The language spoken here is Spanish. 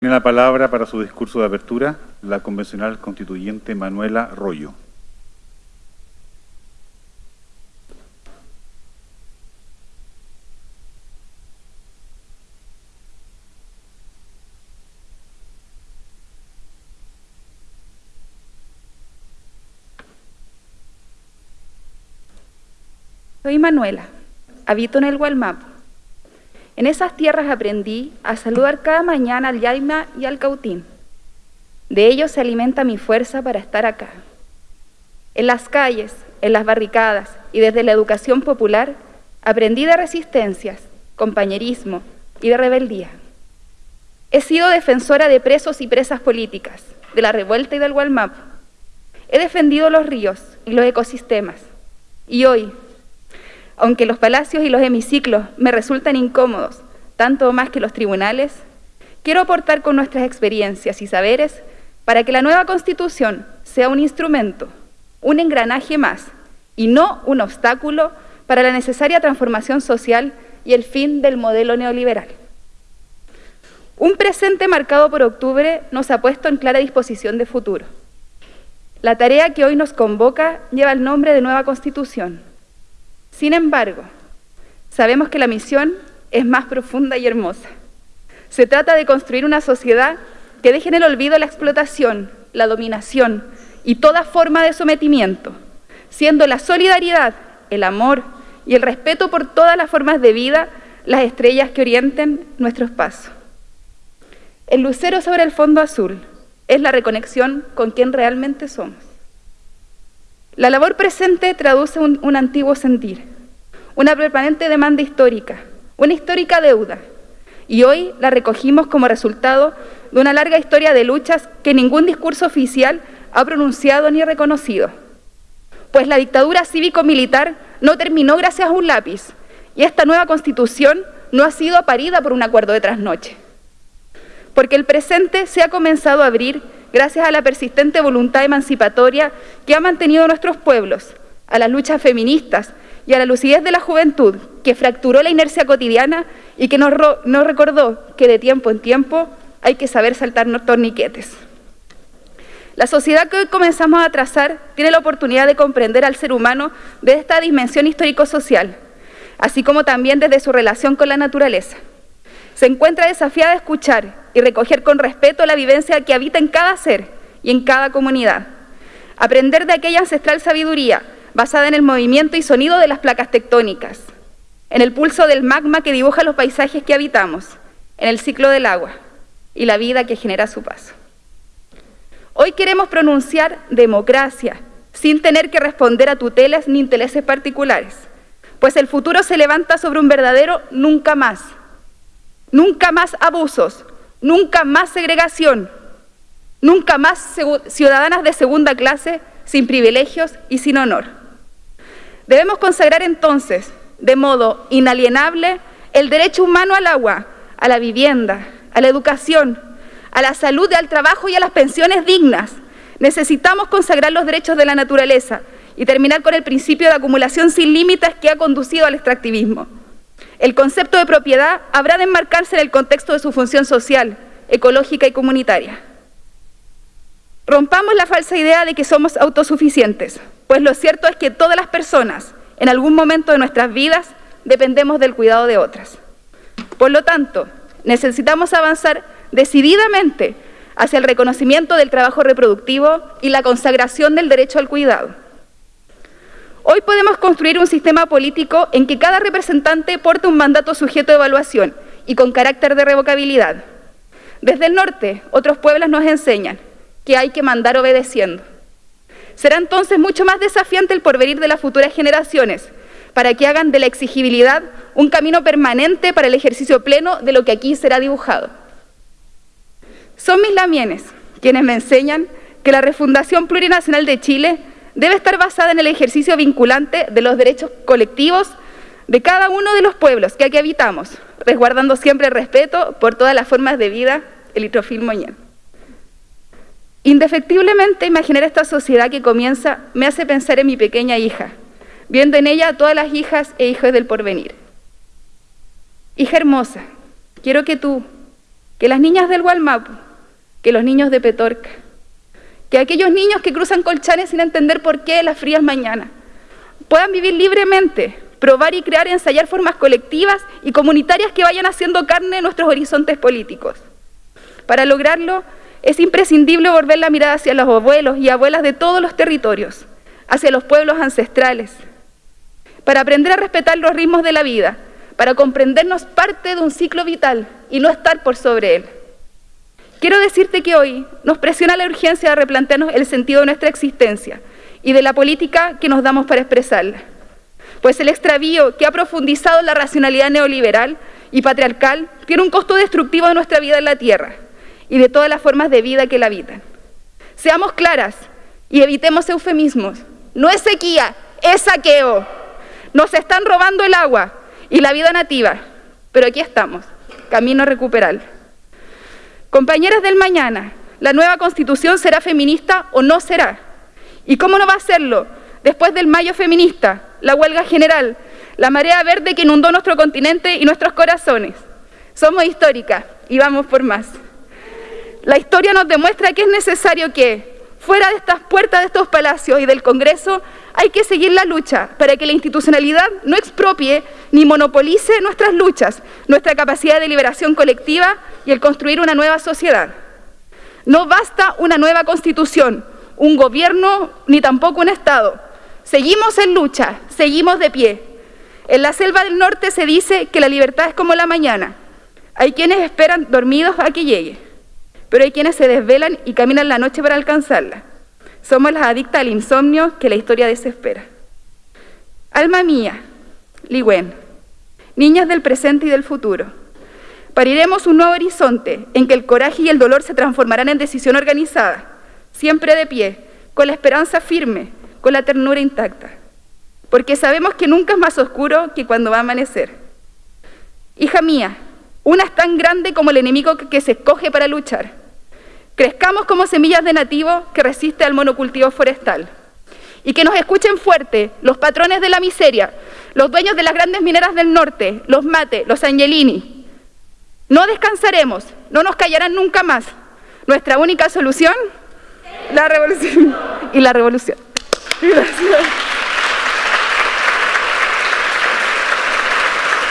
Tiene la palabra para su discurso de apertura la convencional constituyente Manuela Rollo. Soy Manuela, habito en el Gualmapo. En esas tierras aprendí a saludar cada mañana al Yaima y al Cautín. De ellos se alimenta mi fuerza para estar acá. En las calles, en las barricadas y desde la educación popular aprendí de resistencias, compañerismo y de rebeldía. He sido defensora de presos y presas políticas, de la revuelta y del Gualmapo. He defendido los ríos y los ecosistemas. Y hoy, aunque los palacios y los hemiciclos me resultan incómodos, tanto más que los tribunales, quiero aportar con nuestras experiencias y saberes para que la nueva Constitución sea un instrumento, un engranaje más, y no un obstáculo para la necesaria transformación social y el fin del modelo neoliberal. Un presente marcado por octubre nos ha puesto en clara disposición de futuro. La tarea que hoy nos convoca lleva el nombre de nueva Constitución, sin embargo, sabemos que la misión es más profunda y hermosa. Se trata de construir una sociedad que deje en el olvido la explotación, la dominación y toda forma de sometimiento, siendo la solidaridad, el amor y el respeto por todas las formas de vida las estrellas que orienten nuestros pasos. El lucero sobre el fondo azul es la reconexión con quien realmente somos. La labor presente traduce un, antiguo sentir, una permanente demanda histórica, una histórica deuda, y hoy la recogimos como resultado de una larga historia de luchas que ningún discurso oficial ha pronunciado ni reconocido. Pues la dictadura cívico-militar no terminó gracias a un lápiz, y esta nueva constitución no ha sido parida por un acuerdo de trasnoche. Porque el presente se ha comenzado a abrir gracias a la persistente voluntad emancipatoria que ha mantenido nuestros pueblos, a las luchas feministas y a la lucidez de la juventud, que fracturó la inercia cotidiana y que nos, recordó que de tiempo en tiempo hay que saber saltar torniquetes. La sociedad que hoy comenzamos a trazar tiene la oportunidad de comprender al ser humano desde esta dimensión histórico-social, así como también desde su relación con la naturaleza. Se encuentra desafiada a escuchar y recoger con respeto la vivencia que habita en cada ser y en cada comunidad. Aprender de aquella ancestral sabiduría basada en el movimiento y sonido de las placas tectónicas, en el pulso del magma que dibuja los paisajes que habitamos, en el ciclo del agua y la vida que genera su paso. Hoy queremos pronunciar democracia sin tener que responder a tutelas ni intereses particulares, pues el futuro se levanta sobre un verdadero nunca más Nunca más abusos, nunca más segregación, nunca más ciudadanas de segunda clase sin privilegios y sin honor. Debemos consagrar entonces, de modo inalienable, el derecho humano al agua, a la vivienda, a la educación, a la salud, al trabajo y a las pensiones dignas. Necesitamos consagrar los derechos de la naturaleza y terminar con el principio de acumulación sin límites que ha conducido al extractivismo. El concepto de propiedad habrá de enmarcarse en el contexto de su función social, ecológica y comunitaria. Rompamos la falsa idea de que somos autosuficientes, pues lo cierto es que todas las personas, en algún momento de nuestras vidas, dependemos del cuidado de otras. Por lo tanto, necesitamos avanzar decididamente hacia el reconocimiento del trabajo reproductivo y la consagración del derecho al cuidado. Hoy podemos construir un sistema político en que cada representante porte un mandato sujeto de evaluación y con carácter de revocabilidad. Desde el norte, otros pueblos nos enseñan que hay que mandar obedeciendo. Será entonces mucho más desafiante el porvenir de las futuras generaciones para que hagan de la exigibilidad un camino permanente para el ejercicio pleno de lo que aquí será dibujado. Son mis lamienes quienes me enseñan que la refundación plurinacional de Chile debe estar basada en el ejercicio vinculante de los derechos colectivos de cada uno de los pueblos que aquí habitamos, resguardando siempre el respeto por todas las formas de vida, el litrofil moñén. Indefectiblemente imaginar esta sociedad que comienza me hace pensar en mi pequeña hija, viendo en ella a todas las hijas e hijos del porvenir. Hija hermosa, quiero que tú, que las niñas del Gualmapu, que los niños de Petorca, que aquellos niños que cruzan colchanes sin entender por qué las frías mañanas, puedan vivir libremente, probar y crear y ensayar formas colectivas y comunitarias que vayan haciendo carne en nuestros horizontes políticos. Para lograrlo, es imprescindible volver la mirada hacia los abuelos y abuelas de todos los territorios, hacia los pueblos ancestrales, para aprender a respetar los ritmos de la vida, para comprendernos parte de un ciclo vital y no estar por sobre él. Quiero decirte que hoy nos presiona la urgencia de replantearnos el sentido de nuestra existencia y de la política que nos damos para expresarla. Pues el extravío que ha profundizado la racionalidad neoliberal y patriarcal tiene un costo destructivo de nuestra vida en la Tierra y de todas las formas de vida que la habitan. Seamos claras y evitemos eufemismos. No es sequía, es saqueo. Nos están robando el agua y la vida nativa, pero aquí estamos, camino a recuperar. Compañeras del mañana, ¿la nueva constitución será feminista o no será? ¿Y cómo no va a serlo después del mayo feminista, la huelga general, la marea verde que inundó nuestro continente y nuestros corazones? Somos históricas y vamos por más. La historia nos demuestra que es necesario que, fuera de estas puertas de estos palacios y del Congreso, hay que seguir la lucha para que la institucionalidad no expropie ni monopolice nuestras luchas, nuestra capacidad de liberación colectiva y el construir una nueva sociedad. No basta una nueva constitución, un gobierno ni tampoco un Estado. Seguimos en lucha, seguimos de pie. En la selva del norte se dice que la libertad es como la mañana. Hay quienes esperan dormidos a que llegue pero hay quienes se desvelan y caminan la noche para alcanzarla. Somos las adictas al insomnio que la historia desespera. Alma mía, Ligüen, niñas del presente y del futuro, pariremos un nuevo horizonte en que el coraje y el dolor se transformarán en decisión organizada, siempre de pie, con la esperanza firme, con la ternura intacta, porque sabemos que nunca es más oscuro que cuando va a amanecer. Hija mía, una es tan grande como el enemigo que se escoge para luchar. Crezcamos como semillas de nativo que resiste al monocultivo forestal. Y que nos escuchen fuerte los patrones de la miseria, los dueños de las grandes mineras del norte, los Mate, los Angelini. No descansaremos, no nos callarán nunca más. Nuestra única solución, la revolución y la revolución. Gracias.